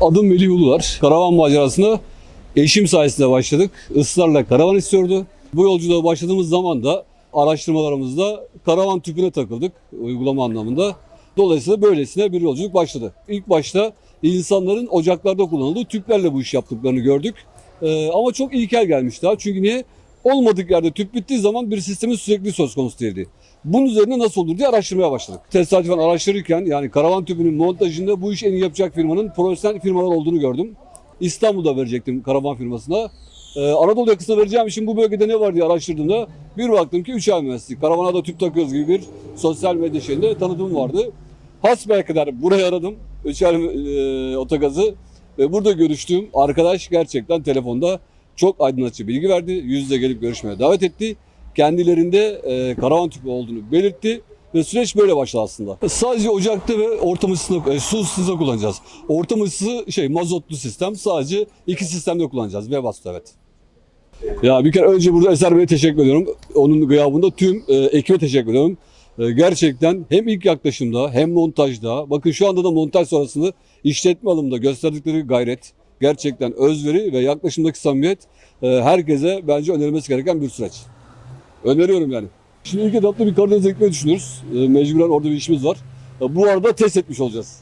Adım Melih Ulular. Karavan macerasına eşim sayesinde başladık. Israrla karavan istiyordu. Bu yolculuğa başladığımız zaman da araştırmalarımızda karavan tüpüne takıldık uygulama anlamında. Dolayısıyla böylesine bir yolculuk başladı. İlk başta insanların ocaklarda kullanıldığı tüplerle bu iş yaptıklarını gördük. Ee, ama çok ilkel gelmiş daha. Çünkü niye? Olmadık yerde tüp bittiği zaman bir sistemin sürekli söz konusu değildi. Bunun üzerine nasıl olur diye araştırmaya başladık. Tesadüfen araştırırken yani karavan tüpünün montajında bu iş en iyi yapacak firmanın profesyonel firmalar olduğunu gördüm. İstanbul'da verecektim karavan firmasına. Ee, Anadolu yakasına vereceğim için bu bölgede ne var diye araştırdığımda bir baktım ki 3 ay mühendislik. Karavana da tüp takıyoruz gibi bir sosyal medya şeyinde tanıtım vardı. Hasbelkader burayı aradım. Üçer e, otogazı ve burada görüştüğüm arkadaş gerçekten telefonda çok aydınlatıcı bilgi verdi. Yüz yüze gelip görüşmeye davet etti. Kendilerinde e, karavan tüpü olduğunu belirtti. Ve süreç böyle başladı aslında. Sadece ocakta ve ortam ısısında, e, su ısısında kullanacağız. Ortam ısısı şey mazotlu sistem. Sadece iki sistemde kullanacağız. Webasto evet. Ya bir kere önce burada Eser Bey'e teşekkür ediyorum. Onun gıyabında tüm e, ekibe teşekkür ediyorum. E, gerçekten hem ilk yaklaşımda hem montajda, bakın şu anda da montaj sonrasında işletme alımında gösterdikleri gayret, gerçekten özveri ve yaklaşımdaki samimiyet e, herkese bence önerilmesi gereken bir süreç. Öneriyorum yani. Şimdi ilk etapta bir Karadeniz ekmeği düşünüyoruz. E, mecburen orada bir işimiz var. E, bu arada test etmiş olacağız.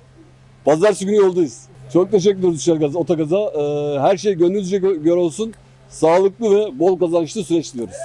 Pazartesi günü yoldayız. Çok teşekkür ediyoruz Şergaz Otogaz'a. E, her şey gönlünüzce gö- göre olsun. Sağlıklı ve bol kazançlı süreç diliyoruz.